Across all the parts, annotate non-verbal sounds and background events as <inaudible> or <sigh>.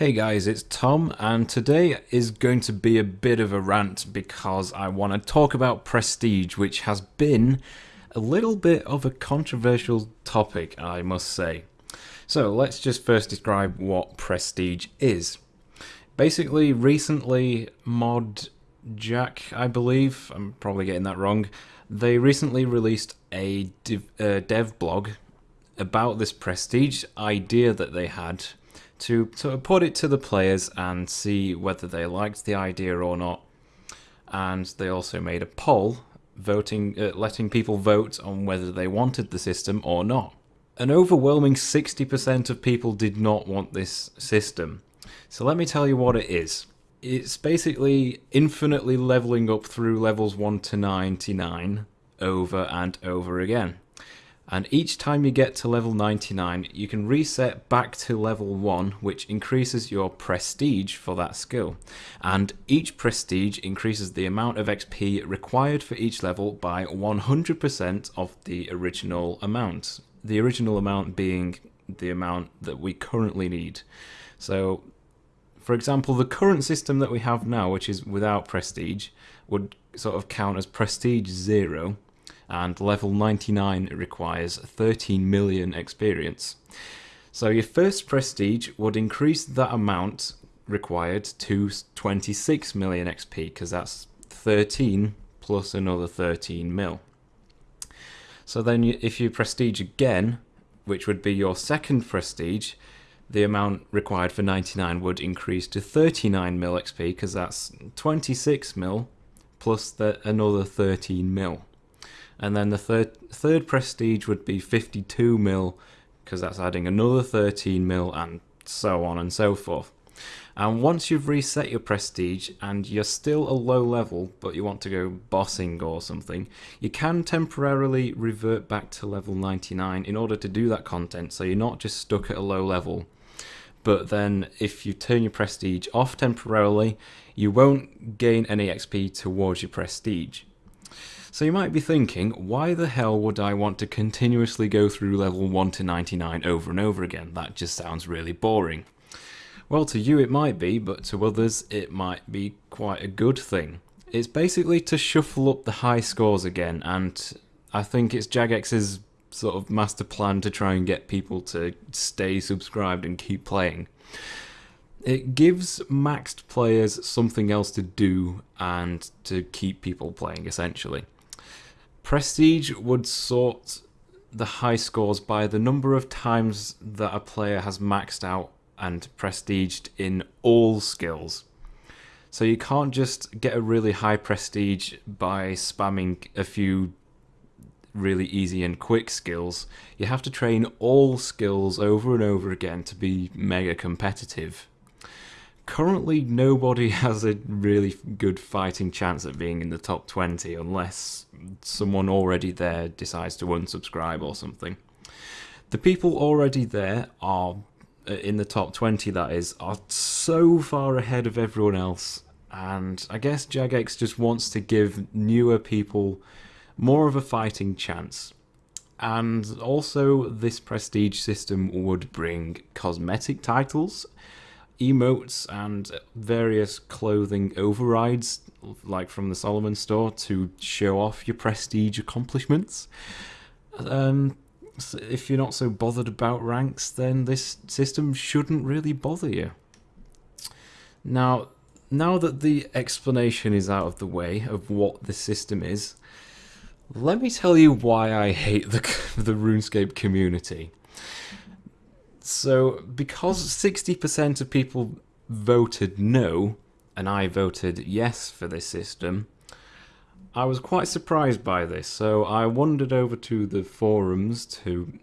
Hey guys, it's Tom, and today is going to be a bit of a rant because I want to talk about prestige, which has been a little bit of a controversial topic, I must say. So let's just first describe what prestige is. Basically, recently, Mod Jack, I believe, I'm probably getting that wrong, they recently released a dev, uh, dev blog about this prestige idea that they had to sort of put it to the players and see whether they liked the idea or not. And they also made a poll, voting, uh, letting people vote on whether they wanted the system or not. An overwhelming 60% of people did not want this system. So let me tell you what it is. It's basically infinitely leveling up through levels 1 to 99 over and over again and each time you get to level 99 you can reset back to level 1 which increases your prestige for that skill. And each prestige increases the amount of XP required for each level by 100% of the original amount. The original amount being the amount that we currently need. So for example the current system that we have now which is without prestige would sort of count as prestige 0 and level 99 requires 13 million experience. So your first prestige would increase that amount required to 26 million XP because that's 13 plus another 13 mil. So then if you prestige again, which would be your second prestige, the amount required for 99 would increase to 39 mil XP because that's 26 mil plus the, another 13 mil and then the third third prestige would be 52 mil because that's adding another 13 mil and so on and so forth. And once you've reset your prestige and you're still a low level but you want to go bossing or something, you can temporarily revert back to level 99 in order to do that content so you're not just stuck at a low level. But then if you turn your prestige off temporarily, you won't gain any XP towards your prestige. So you might be thinking, why the hell would I want to continuously go through level 1 to 99 over and over again? That just sounds really boring. Well, to you it might be, but to others it might be quite a good thing. It's basically to shuffle up the high scores again, and I think it's Jagex's sort of master plan to try and get people to stay subscribed and keep playing. It gives maxed players something else to do and to keep people playing, essentially. Prestige would sort the high scores by the number of times that a player has maxed out and prestiged in all skills. So you can't just get a really high prestige by spamming a few really easy and quick skills. You have to train all skills over and over again to be mega competitive currently nobody <laughs> has a really good fighting chance at being in the top 20 unless someone already there decides to unsubscribe or something. The people already there are uh, in the top 20 that is are so far ahead of everyone else and I guess Jagex just wants to give newer people more of a fighting chance. And also this prestige system would bring cosmetic titles emotes and various clothing overrides, like from the Solomon store, to show off your prestige accomplishments. Um, so if you're not so bothered about ranks, then this system shouldn't really bother you. Now, now that the explanation is out of the way of what the system is, let me tell you why I hate the, <laughs> the RuneScape community. So, because 60% of people voted no, and I voted yes for this system, I was quite surprised by this. So, I wandered over to the forums to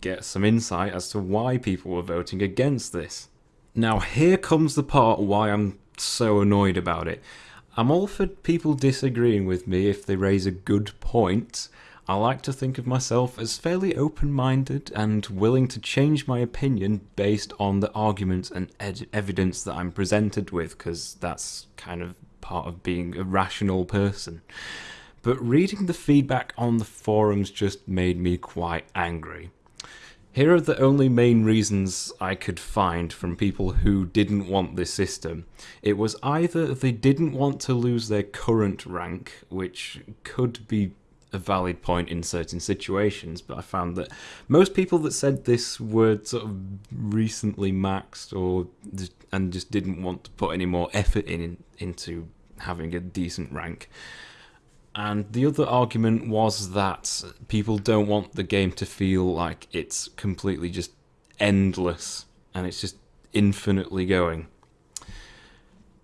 get some insight as to why people were voting against this. Now, here comes the part why I'm so annoyed about it. I'm all for people disagreeing with me if they raise a good point, I like to think of myself as fairly open-minded and willing to change my opinion based on the arguments and evidence that I'm presented with, because that's kind of part of being a rational person. But reading the feedback on the forums just made me quite angry. Here are the only main reasons I could find from people who didn't want this system. It was either they didn't want to lose their current rank, which could be a valid point in certain situations, but I found that most people that said this were sort of recently maxed or and just didn't want to put any more effort in into having a decent rank. And the other argument was that people don't want the game to feel like it's completely just endless and it's just infinitely going.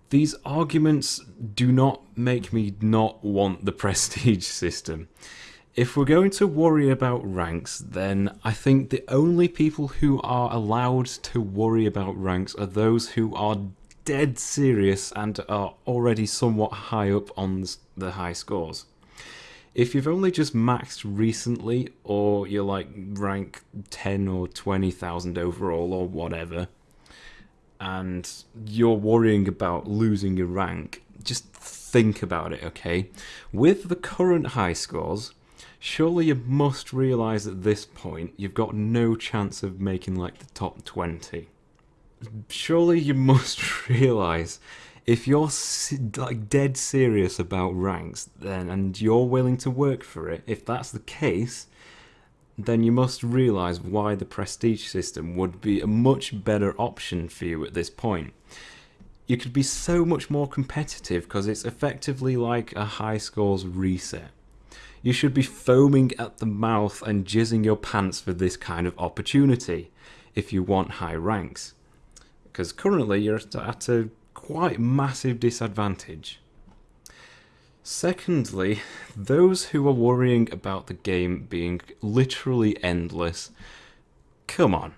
These arguments do not make me not want the <laughs> prestige system. If we're going to worry about ranks, then I think the only people who are allowed to worry about ranks are those who are dead serious and are already somewhat high up on the high scores. If you've only just maxed recently, or you're like rank 10 or 20,000 overall or whatever, and you're worrying about losing your rank, just think about it, okay? With the current high scores, surely you must realise at this point you've got no chance of making like the top 20. Surely you <laughs> must realise if you're like dead serious about ranks then and you're willing to work for it, if that's the case, then you must realise why the prestige system would be a much better option for you at this point. You could be so much more competitive because it's effectively like a high scores reset. You should be foaming at the mouth and jizzing your pants for this kind of opportunity if you want high ranks. Because currently you're at a quite massive disadvantage. Secondly, those who are worrying about the game being literally endless, come on,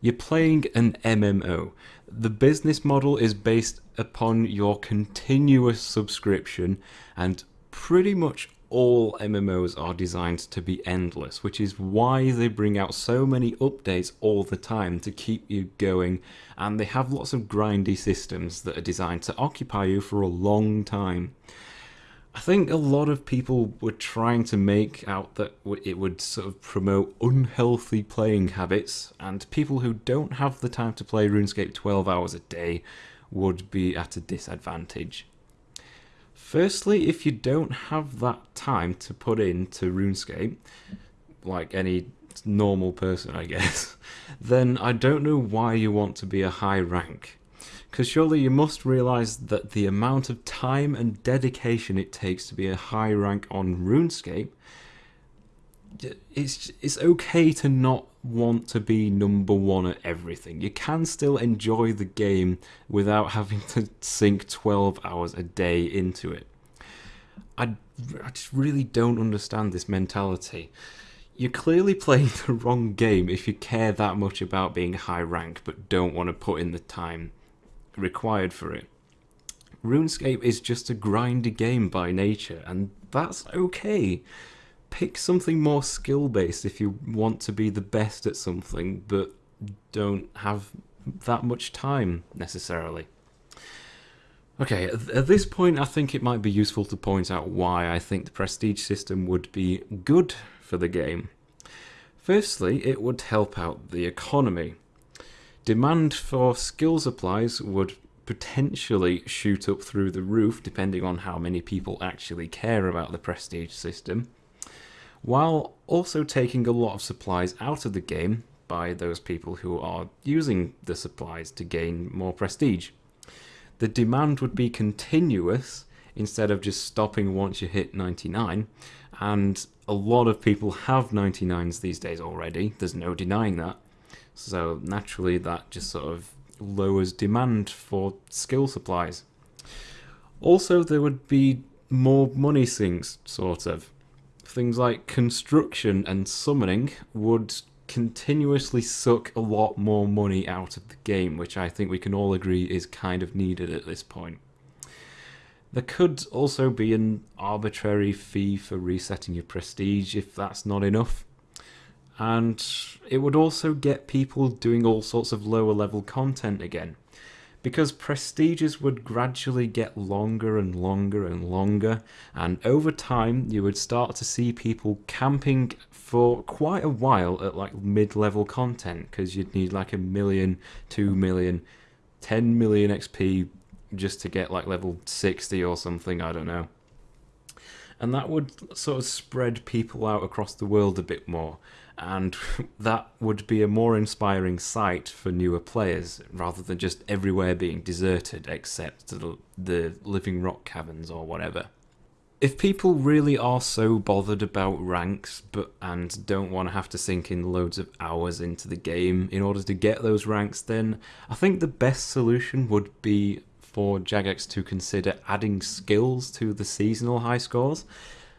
you're playing an MMO. The business model is based upon your continuous subscription and pretty much all MMOs are designed to be endless, which is why they bring out so many updates all the time to keep you going, and they have lots of grindy systems that are designed to occupy you for a long time. I think a lot of people were trying to make out that it would sort of promote unhealthy playing habits, and people who don't have the time to play RuneScape 12 hours a day would be at a disadvantage. Firstly, if you don't have that time to put into RuneScape, like any normal person, I guess, <laughs> then I don't know why you want to be a high rank. Because surely you must realise that the amount of time and dedication it takes to be a high rank on RuneScape, it's, it's okay to not want to be number one at everything. You can still enjoy the game without having to sink 12 hours a day into it. I, I just really don't understand this mentality. You're clearly playing <laughs> the wrong game if you care that much about being high rank but don't want to put in the time required for it. RuneScape is just a grindy game by nature, and that's okay. Pick something more skill based if you want to be the best at something, but don't have that much time necessarily. Okay, at this point, I think it might be useful to point out why I think the prestige system would be good for the game. Firstly, it would help out the economy. Demand for skill supplies would potentially shoot up through the roof depending on how many people actually care about the prestige system, while also taking a lot of supplies out of the game by those people who are using the supplies to gain more prestige. The demand would be continuous instead of just stopping once you hit 99, and a lot of people have 99s these days already, there's no denying that. So naturally, that just sort of lowers demand for skill supplies. Also, there would be more money sinks, sort of. Things like construction and summoning would continuously suck a lot more money out of the game, which I think we can all agree is kind of needed at this point. There could also be an arbitrary fee for resetting your prestige if that's not enough and it would also get people doing all sorts of lower level content again. because prestiges would gradually get longer and longer and longer, and over time you would start to see people camping for quite a while at like mid level content because you'd need like a million, two million, ten million XP just to get like level 60 or something, I don't know. And that would sort of spread people out across the world a bit more and <laughs> that would be a more inspiring sight for newer players rather than just everywhere being deserted except the, the living rock caverns or whatever. If people really are so bothered about ranks but and don't want to have to sink in loads of hours into the game in order to get those ranks then I think the best solution would be for Jagex to consider adding skills to the seasonal high scores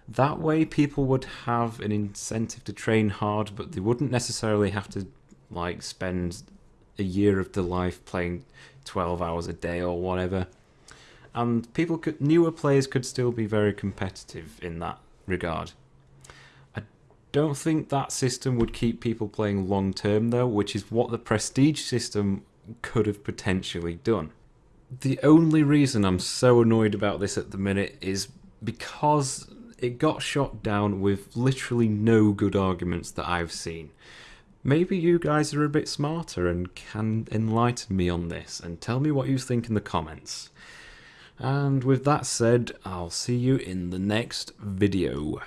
that way, people would have an incentive to train hard, but they wouldn't necessarily have to like spend a year of their life playing 12 hours a day or whatever. And people could, newer players could still be very competitive in that regard. I don't think that system would keep people playing long term though, which is what the prestige system could have potentially done. The only reason I'm so annoyed about this at the minute is because it got shot down with literally no good arguments that I've seen. Maybe you guys are a bit smarter and can enlighten me on this and tell me what you think in the comments. And with that said, I'll see you in the next video.